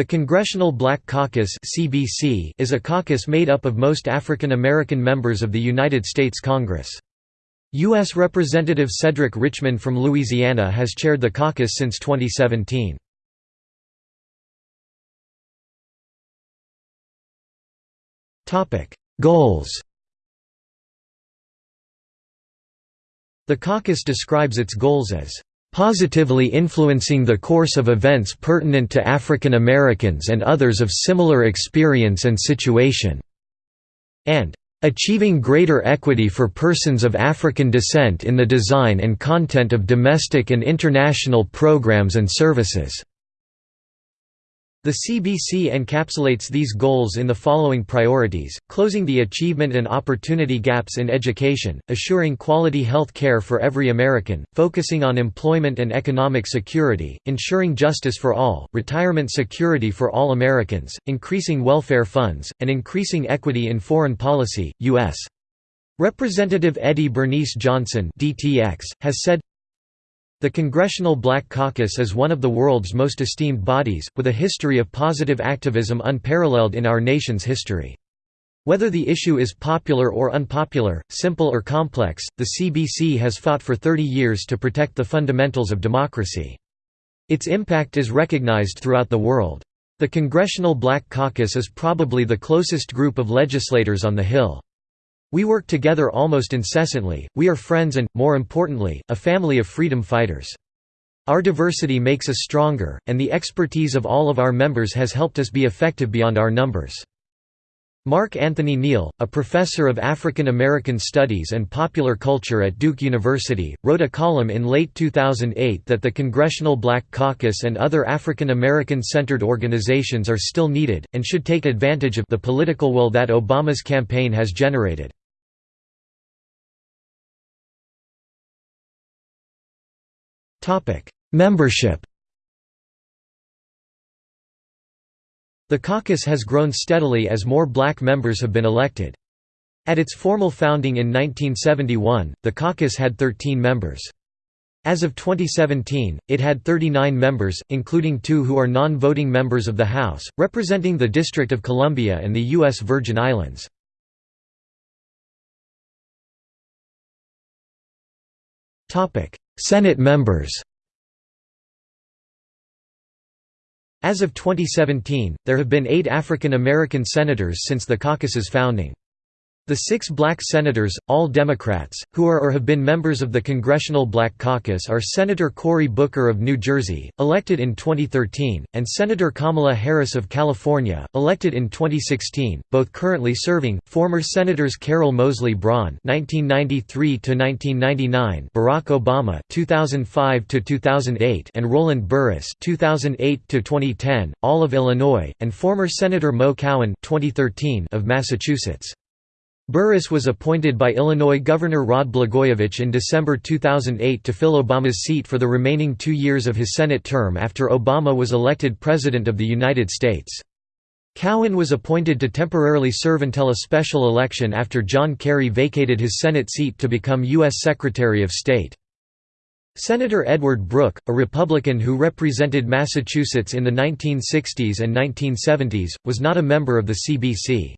The Congressional Black Caucus is a caucus made up of most African American members of the United States Congress. U.S. Representative Cedric Richmond from Louisiana has chaired the caucus since 2017. Goals The caucus describes its goals as positively influencing the course of events pertinent to African Americans and others of similar experience and situation", and "...achieving greater equity for persons of African descent in the design and content of domestic and international programs and services." The CBC encapsulates these goals in the following priorities, closing the achievement and opportunity gaps in education, assuring quality health care for every American, focusing on employment and economic security, ensuring justice for all, retirement security for all Americans, increasing welfare funds, and increasing equity in foreign policy. U.S. Representative Eddie Bernice Johnson DTX, has said, the Congressional Black Caucus is one of the world's most esteemed bodies, with a history of positive activism unparalleled in our nation's history. Whether the issue is popular or unpopular, simple or complex, the CBC has fought for 30 years to protect the fundamentals of democracy. Its impact is recognized throughout the world. The Congressional Black Caucus is probably the closest group of legislators on the Hill. We work together almost incessantly, we are friends and, more importantly, a family of freedom fighters. Our diversity makes us stronger, and the expertise of all of our members has helped us be effective beyond our numbers. Mark Anthony Neal, a professor of African American Studies and Popular Culture at Duke University, wrote a column in late 2008 that the Congressional Black Caucus and other African American centered organizations are still needed, and should take advantage of the political will that Obama's campaign has generated. Membership The caucus has grown steadily as more black members have been elected. At its formal founding in 1971, the caucus had 13 members. As of 2017, it had 39 members, including two who are non-voting members of the House, representing the District of Columbia and the U.S. Virgin Islands. Senate members As of 2017, there have been eight African American senators since the caucus's founding. The six black senators, all Democrats, who are or have been members of the Congressional Black Caucus are Senator Cory Booker of New Jersey, elected in 2013, and Senator Kamala Harris of California, elected in 2016, both currently serving. Former Senators Carol Moseley Braun (1993–1999), Barack Obama (2005–2008), and Roland Burris (2008–2010), all of Illinois, and former Senator Mo Cowan (2013) of Massachusetts. Burris was appointed by Illinois Governor Rod Blagojevich in December 2008 to fill Obama's seat for the remaining two years of his Senate term after Obama was elected President of the United States. Cowan was appointed to temporarily serve until a special election after John Kerry vacated his Senate seat to become U.S. Secretary of State. Senator Edward Brooke, a Republican who represented Massachusetts in the 1960s and 1970s, was not a member of the CBC.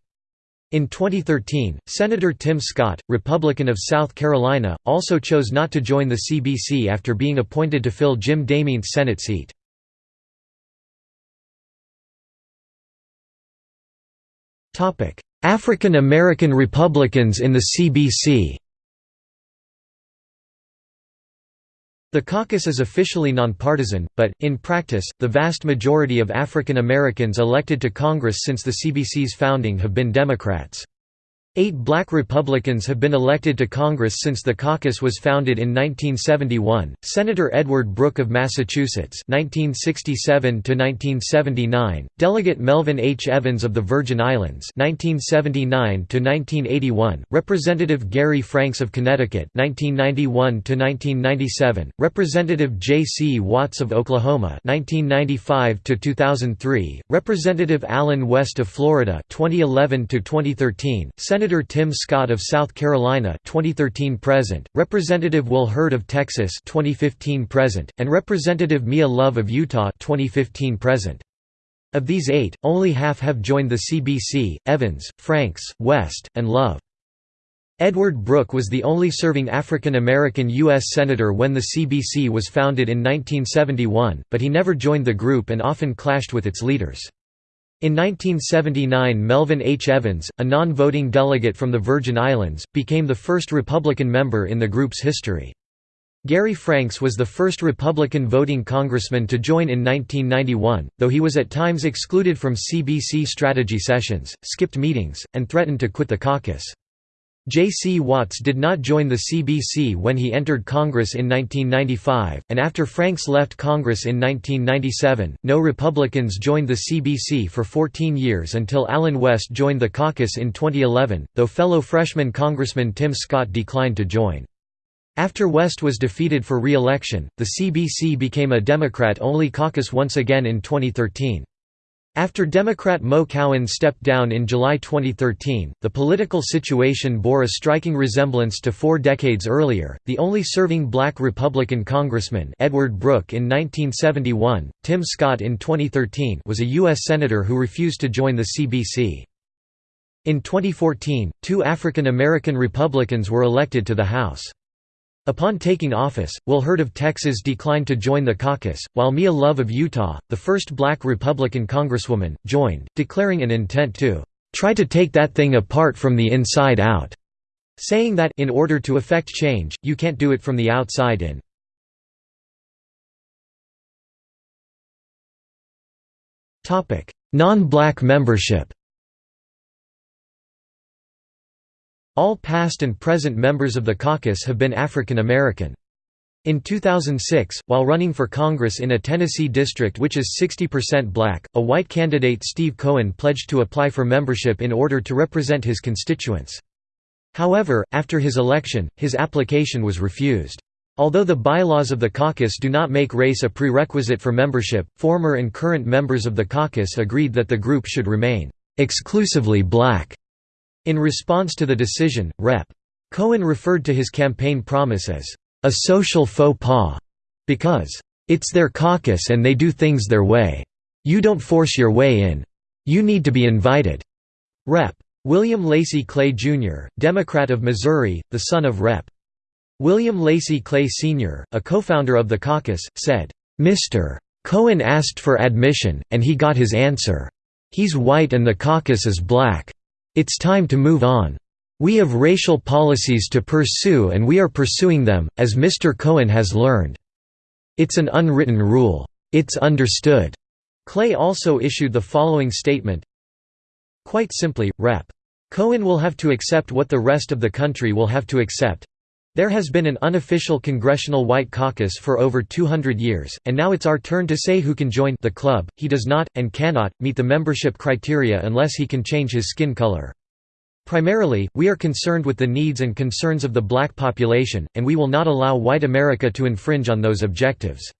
In 2013, Senator Tim Scott, Republican of South Carolina, also chose not to join the CBC after being appointed to fill Jim DeMint's Senate seat. African American Republicans in the CBC The caucus is officially nonpartisan, but, in practice, the vast majority of African Americans elected to Congress since the CBC's founding have been Democrats. Eight black Republicans have been elected to Congress since the caucus was founded in 1971, Senator Edward Brooke of Massachusetts (1967 to 1979), Delegate Melvin H. Evans of the Virgin Islands 1979–1981, Representative Gary Franks of Connecticut 1991–1997, Representative J. C. Watts of Oklahoma 1995–2003, Representative Allen West of Florida 2011–2013, Senator Tim Scott of South Carolina 2013 present, Representative Will Hurd of Texas 2015 present, and Representative Mia Love of Utah 2015 present. Of these eight, only half have joined the CBC, Evans, Franks, West, and Love. Edward Brooke was the only serving African American U.S. Senator when the CBC was founded in 1971, but he never joined the group and often clashed with its leaders. In 1979 Melvin H. Evans, a non-voting delegate from the Virgin Islands, became the first Republican member in the group's history. Gary Franks was the first Republican voting congressman to join in 1991, though he was at times excluded from CBC strategy sessions, skipped meetings, and threatened to quit the caucus. J. C. Watts did not join the CBC when he entered Congress in 1995, and after Franks left Congress in 1997, no Republicans joined the CBC for 14 years until Allen West joined the caucus in 2011, though fellow freshman Congressman Tim Scott declined to join. After West was defeated for re-election, the CBC became a Democrat-only caucus once again in 2013. After Democrat Mo Cowan stepped down in July 2013, the political situation bore a striking resemblance to four decades earlier. The only serving black Republican congressman, Edward Brooke in 1971, Tim Scott in 2013, was a U.S. Senator who refused to join the CBC. In 2014, two African American Republicans were elected to the House. Upon taking office, Will Hurd of Texas declined to join the caucus, while Mia Love of Utah, the first black Republican congresswoman, joined, declaring an intent to "...try to take that thing apart from the inside out", saying that in order to effect change, you can't do it from the outside in. Non-black membership All past and present members of the caucus have been African American. In 2006, while running for Congress in a Tennessee district which is 60% black, a white candidate Steve Cohen pledged to apply for membership in order to represent his constituents. However, after his election, his application was refused. Although the bylaws of the caucus do not make race a prerequisite for membership, former and current members of the caucus agreed that the group should remain exclusively black. In response to the decision, Rep. Cohen referred to his campaign promise as a social faux pas, because it's their caucus and they do things their way. You don't force your way in. You need to be invited. Rep. William Lacy Clay, Jr., Democrat of Missouri, the son of Rep. William Lacy Clay Sr., a co-founder of the caucus, said, "Mr. Cohen asked for admission, and he got his answer. He's white and the caucus is black. It's time to move on. We have racial policies to pursue and we are pursuing them, as Mr. Cohen has learned. It's an unwritten rule. It's understood." Clay also issued the following statement Quite simply, Rep. Cohen will have to accept what the rest of the country will have to accept. There has been an unofficial congressional white caucus for over 200 years, and now it's our turn to say who can join the club. He does not, and cannot, meet the membership criteria unless he can change his skin color. Primarily, we are concerned with the needs and concerns of the black population, and we will not allow white America to infringe on those objectives.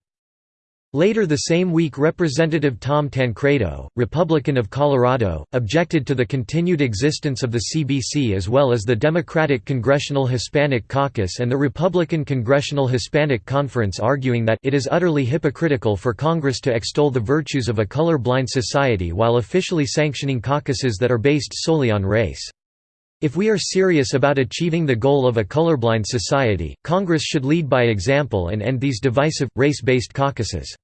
Later the same week Representative Tom Tancredo, Republican of Colorado, objected to the continued existence of the CBC as well as the Democratic Congressional Hispanic Caucus and the Republican Congressional Hispanic Conference arguing that it is utterly hypocritical for Congress to extol the virtues of a color-blind society while officially sanctioning caucuses that are based solely on race. If we are serious about achieving the goal of a colorblind society, Congress should lead by example and end these divisive, race-based caucuses.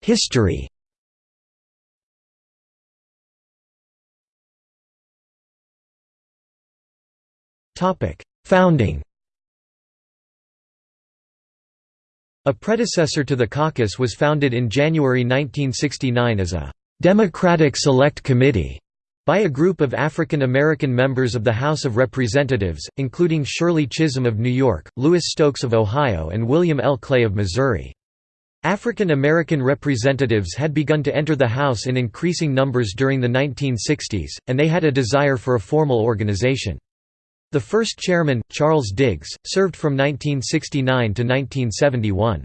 History Founding A predecessor to the caucus was founded in January 1969 as a «Democratic Select Committee» by a group of African American members of the House of Representatives, including Shirley Chisholm of New York, Louis Stokes of Ohio and William L. Clay of Missouri. African American representatives had begun to enter the House in increasing numbers during the 1960s, and they had a desire for a formal organization. The first chairman, Charles Diggs, served from 1969 to 1971.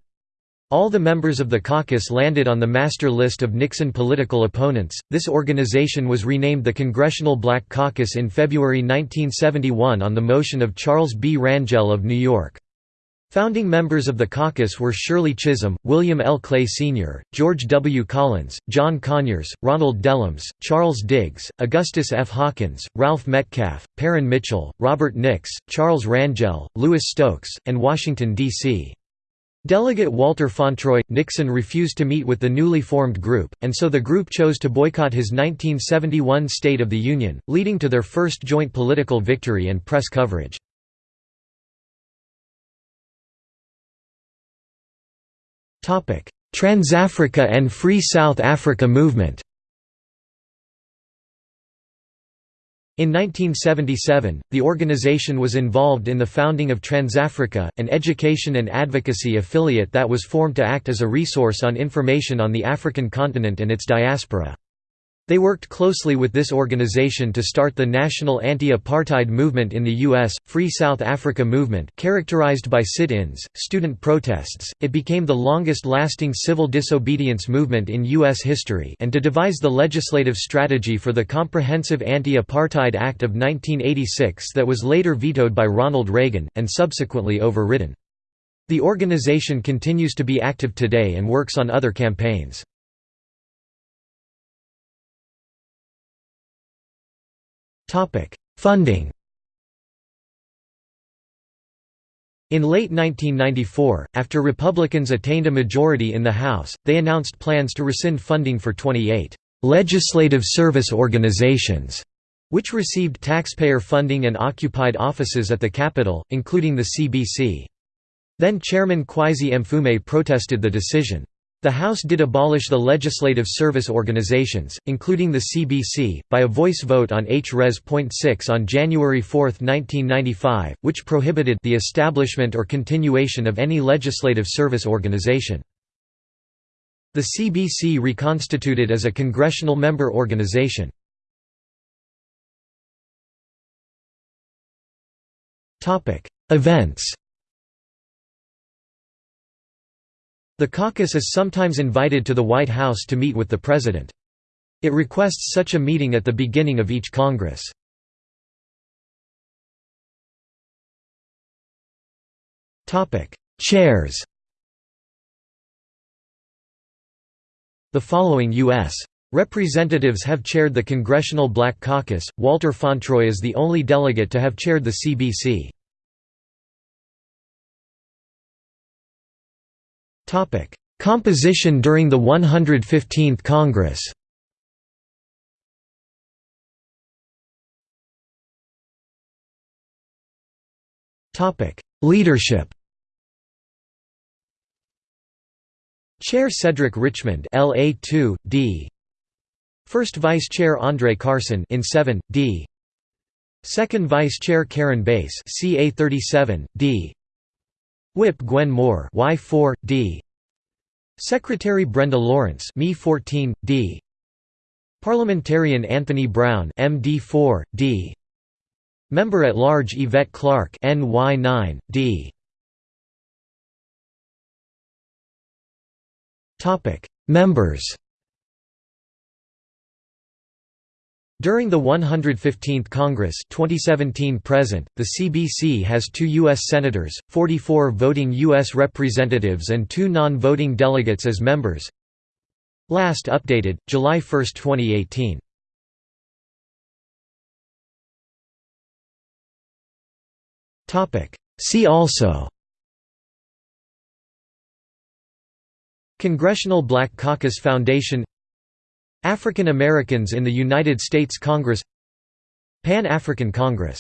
All the members of the caucus landed on the master list of Nixon political opponents. This organization was renamed the Congressional Black Caucus in February 1971 on the motion of Charles B. Rangel of New York. Founding members of the caucus were Shirley Chisholm, William L. Clay Sr., George W. Collins, John Conyers, Ronald Dellums, Charles Diggs, Augustus F. Hawkins, Ralph Metcalfe, Parren Mitchell, Robert Nix, Charles Rangel, Louis Stokes, and Washington, D.C. Delegate Walter Fauntroy Nixon refused to meet with the newly formed group, and so the group chose to boycott his 1971 State of the Union, leading to their first joint political victory and press coverage. Transafrica and Free South Africa movement In 1977, the organization was involved in the founding of Transafrica, an education and advocacy affiliate that was formed to act as a resource on information on the African continent and its diaspora. They worked closely with this organization to start the national anti-apartheid movement in the U.S., Free South Africa movement characterized by sit-ins, student protests, it became the longest-lasting civil disobedience movement in U.S. history and to devise the legislative strategy for the Comprehensive Anti-Apartheid Act of 1986 that was later vetoed by Ronald Reagan, and subsequently overridden. The organization continues to be active today and works on other campaigns. Funding In late 1994, after Republicans attained a majority in the House, they announced plans to rescind funding for 28 «legislative service organizations» which received taxpayer funding and occupied offices at the Capitol, including the CBC. Then Chairman Kweisi Mfume protested the decision. The House did abolish the legislative service organizations, including the CBC, by a voice vote on H. Res. .6 on January 4, 1995, which prohibited the establishment or continuation of any legislative service organization. The CBC reconstituted as a congressional member organization. Events The caucus is sometimes invited to the White House to meet with the President. It requests such a meeting at the beginning of each Congress. Chairs The following U.S. representatives have chaired the Congressional Black Caucus, Walter Fauntroy is the only delegate to have chaired the CBC. Composition during the 115th Congress. Leadership. Chair Cedric Richmond LA 2 D. First Vice Chair Andre Carson in 7 D. Second Vice Chair Karen Bass CA 37 D. Whip Gwen Moore Y4 D Secretary Brenda Lawrence Me 14 D. Parliamentarian Anthony Brown MD4 D Member at Large Yvette Clarke NY9 D. Topic Members During the 115th Congress 2017 present, the CBC has two U.S. Senators, 44 voting U.S. representatives and two non-voting delegates as members Last updated, July 1, 2018 See also Congressional Black Caucus Foundation African Americans in the United States Congress Pan-African Congress